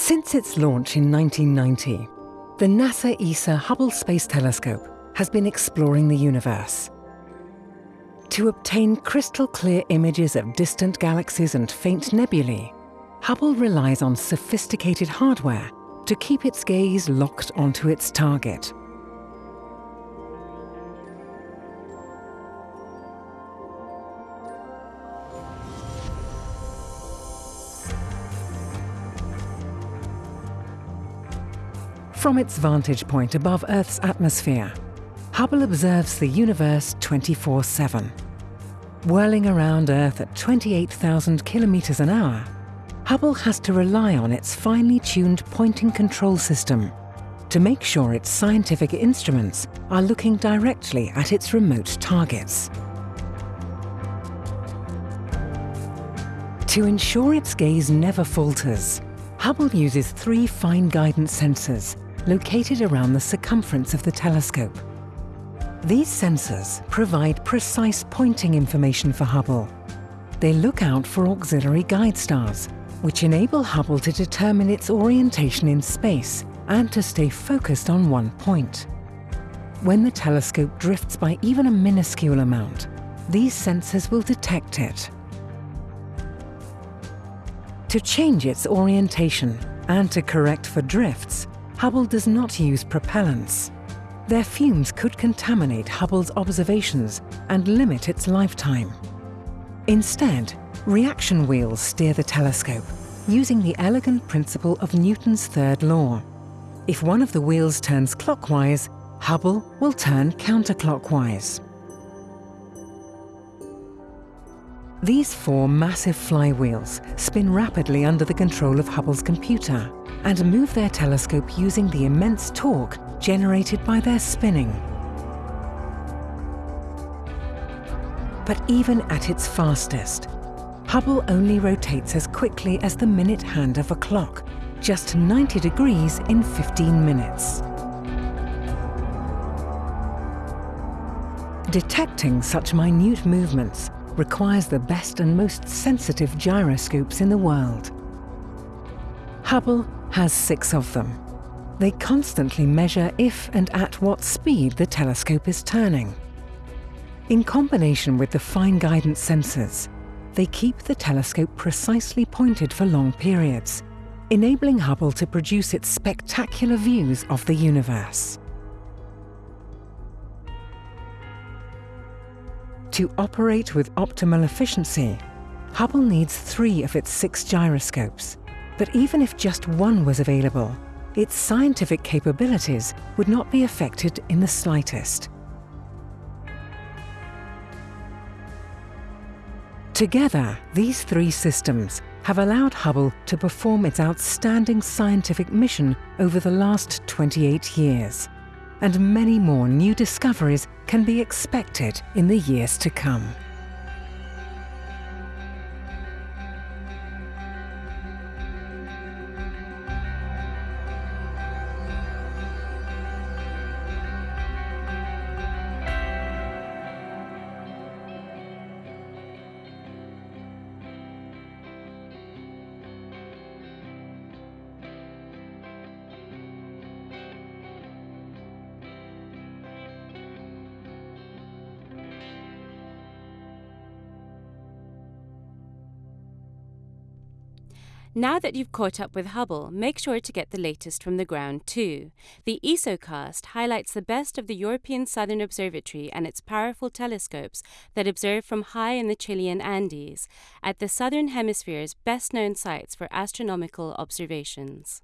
Since its launch in 1990, the NASA ESA Hubble Space Telescope has been exploring the universe. To obtain crystal clear images of distant galaxies and faint nebulae, Hubble relies on sophisticated hardware to keep its gaze locked onto its target. From its vantage point above Earth's atmosphere, Hubble observes the universe 24-7. Whirling around Earth at 28,000 kilometers an hour, Hubble has to rely on its finely tuned pointing control system to make sure its scientific instruments are looking directly at its remote targets. To ensure its gaze never falters, Hubble uses three fine guidance sensors located around the circumference of the telescope. These sensors provide precise pointing information for Hubble. They look out for auxiliary guide stars, which enable Hubble to determine its orientation in space and to stay focused on one point. When the telescope drifts by even a minuscule amount, these sensors will detect it. To change its orientation and to correct for drifts, Hubble does not use propellants. Their fumes could contaminate Hubble's observations and limit its lifetime. Instead, reaction wheels steer the telescope, using the elegant principle of Newton's third law. If one of the wheels turns clockwise, Hubble will turn counterclockwise. These four massive flywheels spin rapidly under the control of Hubble's computer and move their telescope using the immense torque generated by their spinning. But even at its fastest, Hubble only rotates as quickly as the minute hand of a clock, just 90 degrees in 15 minutes. Detecting such minute movements requires the best and most sensitive gyroscopes in the world. Hubble has six of them. They constantly measure if and at what speed the telescope is turning. In combination with the fine guidance sensors, they keep the telescope precisely pointed for long periods, enabling Hubble to produce its spectacular views of the universe. To operate with optimal efficiency, Hubble needs three of its six gyroscopes. But even if just one was available, its scientific capabilities would not be affected in the slightest. Together, these three systems have allowed Hubble to perform its outstanding scientific mission over the last 28 years and many more new discoveries can be expected in the years to come. Now that you've caught up with Hubble, make sure to get the latest from the ground too. The ESOcast highlights the best of the European Southern Observatory and its powerful telescopes that observe from high in the Chilean Andes, at the Southern Hemisphere's best known sites for astronomical observations.